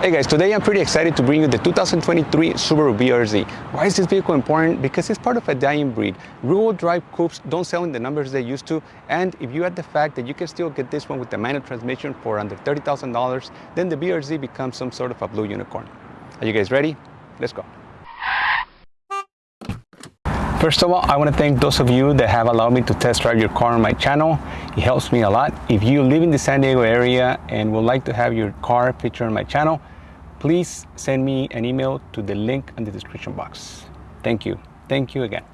Hey guys, today I'm pretty excited to bring you the 2023 Subaru BRZ. Why is this vehicle important? Because it's part of a dying breed. Rear-wheel drive coupes don't sell in the numbers they used to, and if you add the fact that you can still get this one with the manual transmission for under $30,000, then the BRZ becomes some sort of a blue unicorn. Are you guys ready? Let's go. First of all, I want to thank those of you that have allowed me to test drive your car on my channel. It helps me a lot. If you live in the San Diego area and would like to have your car featured on my channel, please send me an email to the link in the description box. Thank you. Thank you again.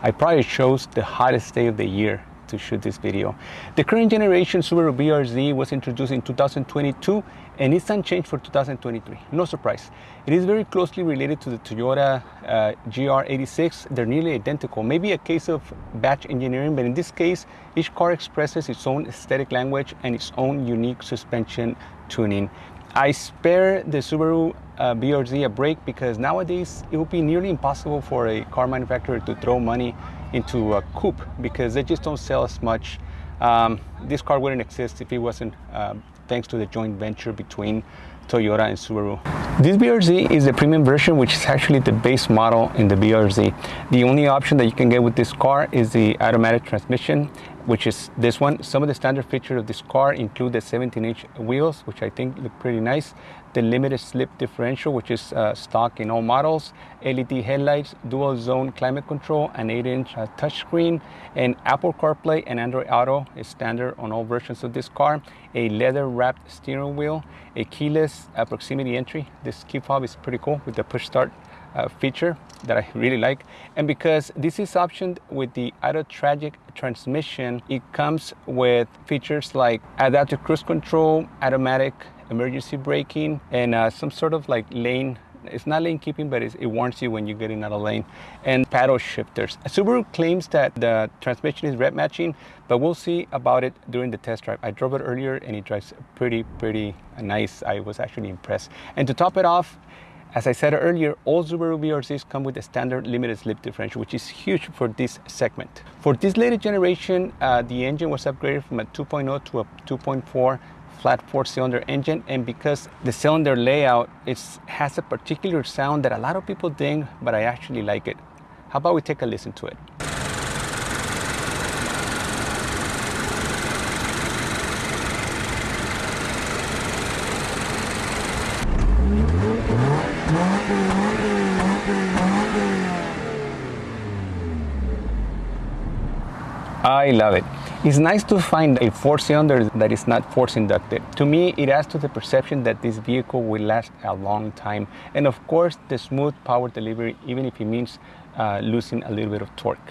I probably chose the hottest day of the year to shoot this video. The current generation Subaru BRZ was introduced in 2022 and it's unchanged for 2023. No surprise. It is very closely related to the Toyota uh, GR86. They're nearly identical. Maybe a case of badge engineering, but in this case, each car expresses its own aesthetic language and its own unique suspension tuning. I spare the Subaru uh, BRZ a break because nowadays it would be nearly impossible for a car manufacturer to throw money into a coupe because they just don't sell as much. Um, this car wouldn't exist if it wasn't uh, thanks to the joint venture between Toyota and Subaru. This BRZ is the premium version, which is actually the base model in the BRZ. The only option that you can get with this car is the automatic transmission, which is this one. Some of the standard features of this car include the 17-inch wheels, which I think look pretty nice the limited slip differential, which is uh, stock in all models, LED headlights, dual zone climate control, an 8-inch uh, touchscreen, and Apple CarPlay and Android Auto is standard on all versions of this car, a leather-wrapped steering wheel, a keyless uh, proximity entry. This key fob is pretty cool with the push start uh, feature that I really like. And because this is optioned with the Auto-Tragic transmission, it comes with features like adaptive cruise control, automatic emergency braking, and uh, some sort of like lane it's not lane keeping, but it warns you when you're getting out of lane. And paddle shifters. Subaru claims that the transmission is rev matching, but we'll see about it during the test drive. I drove it earlier and it drives pretty, pretty nice. I was actually impressed. And to top it off, as I said earlier, all Subaru BRZs come with a standard limited slip differential, which is huge for this segment. For this latest generation, uh, the engine was upgraded from a 2.0 to a 2.4 flat four cylinder engine and because the cylinder layout it has a particular sound that a lot of people ding but I actually like it. How about we take a listen to it. I love it. It's nice to find a four-cylinder that is not force-inducted. To me, it adds to the perception that this vehicle will last a long time. And of course, the smooth power delivery, even if it means uh, losing a little bit of torque.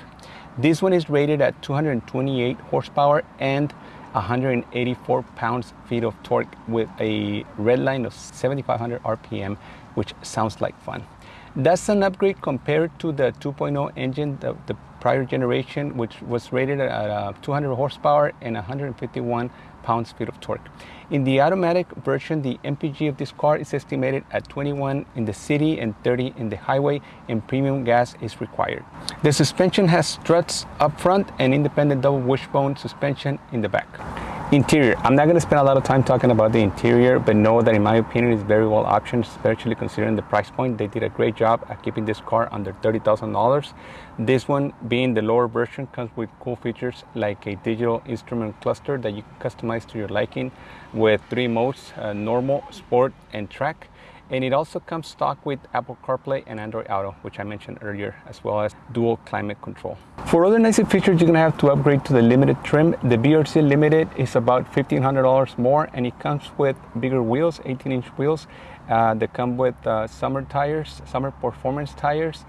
This one is rated at 228 horsepower and 184 pounds-feet of torque with a red line of 7,500 RPM, which sounds like fun. That's an upgrade compared to the 2.0 engine, the, the prior generation, which was rated at uh, 200 horsepower and 151 pounds-feet of torque. In the automatic version, the MPG of this car is estimated at 21 in the city and 30 in the highway, and premium gas is required. The suspension has struts up front and independent double wishbone suspension in the back. Interior. I'm not going to spend a lot of time talking about the interior, but know that in my opinion it's very well optioned, especially considering the price point. They did a great job at keeping this car under $30,000. This one, being the lower version, comes with cool features like a digital instrument cluster that you customize to your liking with three modes, uh, normal, sport, and track and it also comes stock with Apple CarPlay and Android Auto, which I mentioned earlier, as well as dual climate control. For other nice features, you're gonna have to upgrade to the limited trim. The BRZ Limited is about $1,500 more, and it comes with bigger wheels, 18-inch wheels. Uh, they come with uh, summer tires, summer performance tires,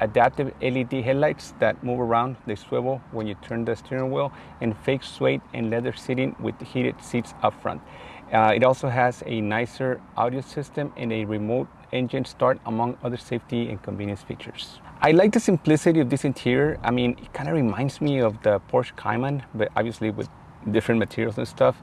adaptive LED headlights that move around, they swivel when you turn the steering wheel, and fake suede and leather seating with heated seats up front. Uh, it also has a nicer audio system and a remote engine start among other safety and convenience features. I like the simplicity of this interior. I mean, it kind of reminds me of the Porsche Cayman, but obviously with different materials and stuff.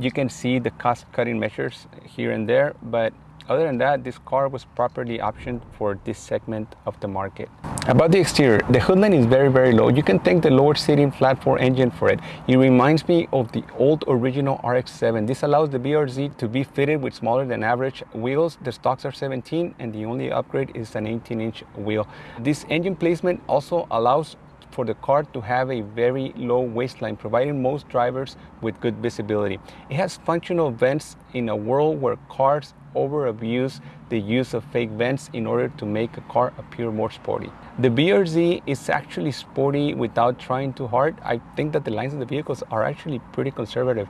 You can see the cost cutting measures here and there, but other than that, this car was properly optioned for this segment of the market. About the exterior, the hood line is very, very low. You can thank the lower seating flat 4 engine for it. It reminds me of the old original RX-7. This allows the BRZ to be fitted with smaller than average wheels. The stocks are 17 and the only upgrade is an 18 inch wheel. This engine placement also allows for the car to have a very low waistline, providing most drivers with good visibility. It has functional vents in a world where cars over abuse the use of fake vents in order to make a car appear more sporty. The BRZ is actually sporty without trying too hard. I think that the lines of the vehicles are actually pretty conservative.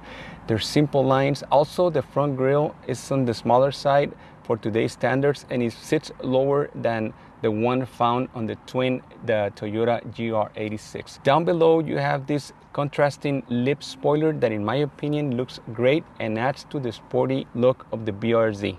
They're simple lines. Also, the front grille is on the smaller side for today's standards and it sits lower than the one found on the twin, the Toyota GR86. Down below, you have this contrasting lip spoiler that in my opinion looks great and adds to the sporty look of the BRZ.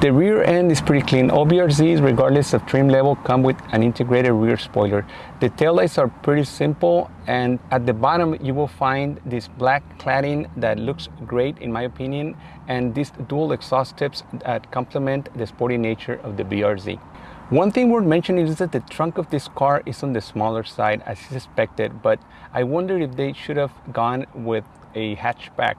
The rear end is pretty clean. All BRZs, regardless of trim level, come with an integrated rear spoiler. The taillights are pretty simple and at the bottom you will find this black cladding that looks great in my opinion and these dual exhaust tips that complement the sporty nature of the BRZ. One thing worth mentioning is that the trunk of this car is on the smaller side as expected, but I wonder if they should have gone with a hatchback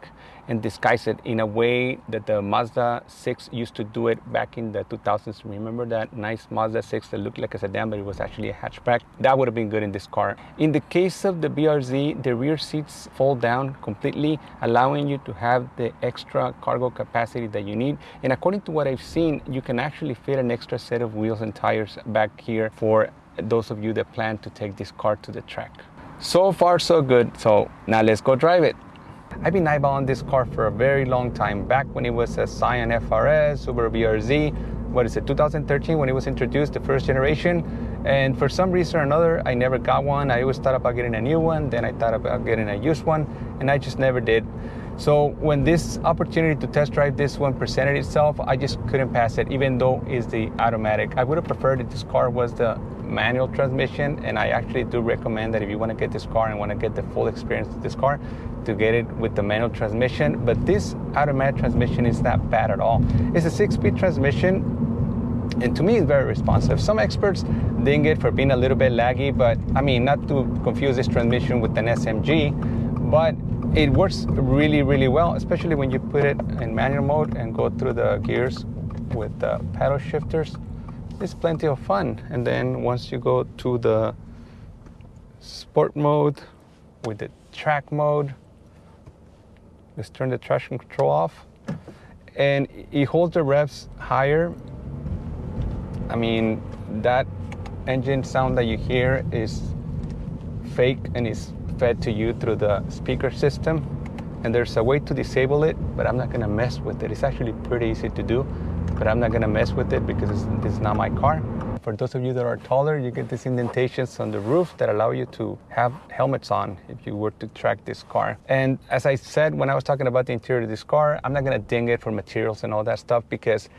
and disguise it in a way that the Mazda 6 used to do it back in the 2000s. Remember that nice Mazda 6 that looked like a sedan, but it was actually a hatchback? That would have been good in this car. In the case of the BRZ, the rear seats fold down completely, allowing you to have the extra cargo capacity that you need. And according to what I've seen, you can actually fit an extra set of wheels and tires back here for those of you that plan to take this car to the track. So far, so good. So now let's go drive it. I've been eyeballing this car for a very long time, back when it was a Scion FRS, Subaru BRZ, what is it, 2013 when it was introduced, the first generation. And for some reason or another, I never got one. I always thought about getting a new one, then I thought about getting a used one, and I just never did. So when this opportunity to test drive this one presented itself, I just couldn't pass it, even though it's the automatic. I would have preferred if this car was the manual transmission, and I actually do recommend that if you want to get this car and want to get the full experience of this car, to get it with the manual transmission. But this automatic transmission is not bad at all. It's a six-speed transmission, and to me it's very responsive. Some experts ding it for being a little bit laggy, but I mean, not to confuse this transmission with an SMG, but it works really, really well, especially when you put it in manual mode and go through the gears with the paddle shifters. It's plenty of fun. And then once you go to the sport mode with the track mode, let's turn the traction control off. And it holds the revs higher. I mean, that engine sound that you hear is fake and is fed to you through the speaker system. And there's a way to disable it, but I'm not gonna mess with it. It's actually pretty easy to do, but I'm not gonna mess with it because this is not my car. For those of you that are taller, you get these indentations on the roof that allow you to have helmets on if you were to track this car. And as I said when I was talking about the interior of this car, I'm not gonna ding it for materials and all that stuff because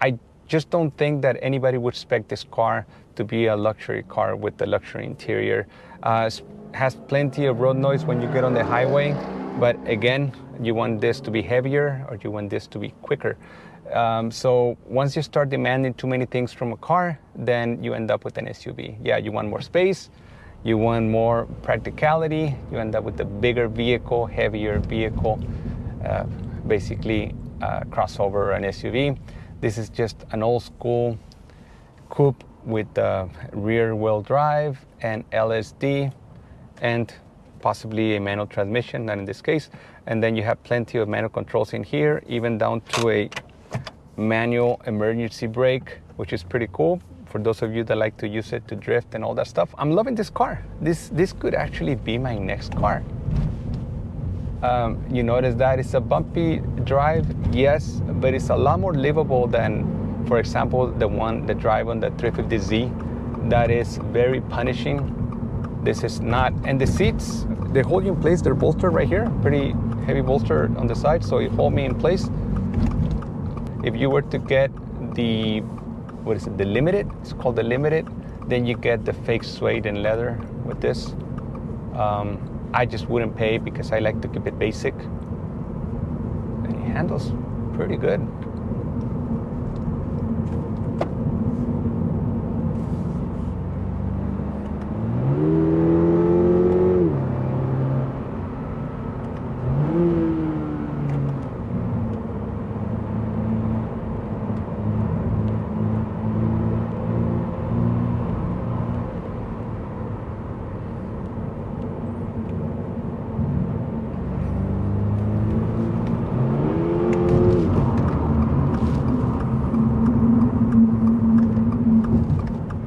I just don't think that anybody would expect this car to be a luxury car with the luxury interior. Uh, has plenty of road noise when you get on the highway, but again, you want this to be heavier or you want this to be quicker. Um, so once you start demanding too many things from a car, then you end up with an SUV. Yeah, you want more space, you want more practicality, you end up with a bigger vehicle, heavier vehicle, uh, basically uh, crossover an SUV. This is just an old school coupe with rear wheel drive and LSD and possibly a manual transmission, not in this case. And then you have plenty of manual controls in here, even down to a manual emergency brake, which is pretty cool for those of you that like to use it to drift and all that stuff. I'm loving this car. This, this could actually be my next car. Um, you notice that it's a bumpy drive, yes, but it's a lot more livable than, for example, the one, the drive on the 350Z that is very punishing this is not, and the seats, they hold you in place. They're bolstered right here, pretty heavy bolster on the side, so it hold me in place. If you were to get the, what is it, the limited, it's called the limited, then you get the fake suede and leather with this. Um, I just wouldn't pay because I like to keep it basic. And it handles pretty good.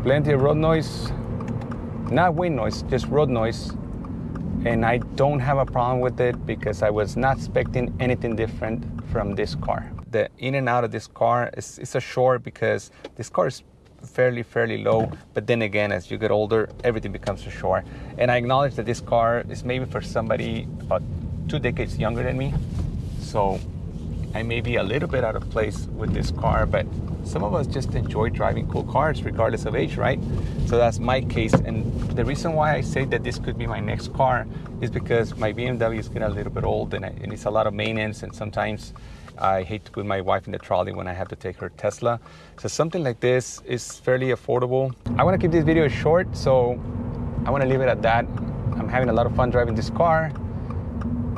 Plenty of road noise, not wind noise, just road noise. And I don't have a problem with it because I was not expecting anything different from this car. The in and out of this car is, is a short because this car is fairly, fairly low. But then again, as you get older, everything becomes a shore. And I acknowledge that this car is maybe for somebody about two decades younger than me. So I may be a little bit out of place with this car, but some of us just enjoy driving cool cars regardless of age, right? So that's my case. And the reason why I say that this could be my next car is because my BMW is getting a little bit old and it needs a lot of maintenance and sometimes I hate to put my wife in the trolley when I have to take her Tesla. So something like this is fairly affordable. I want to keep this video short, so I want to leave it at that. I'm having a lot of fun driving this car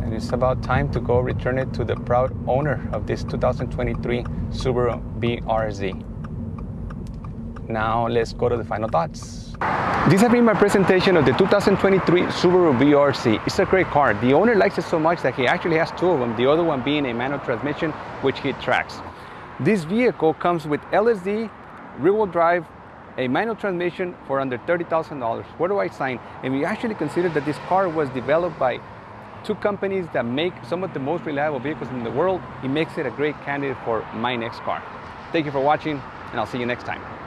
and it's about time to go return it to the proud owner of this 2023 Subaru BRZ. Now let's go to the final thoughts. This has been my presentation of the 2023 Subaru BRZ. It's a great car. The owner likes it so much that he actually has two of them, the other one being a manual transmission, which he tracks. This vehicle comes with LSD, rear-wheel drive, a manual transmission for under $30,000. Where do I sign? And we actually consider that this car was developed by two companies that make some of the most reliable vehicles in the world. It makes it a great candidate for my next car. Thank you for watching, and I'll see you next time.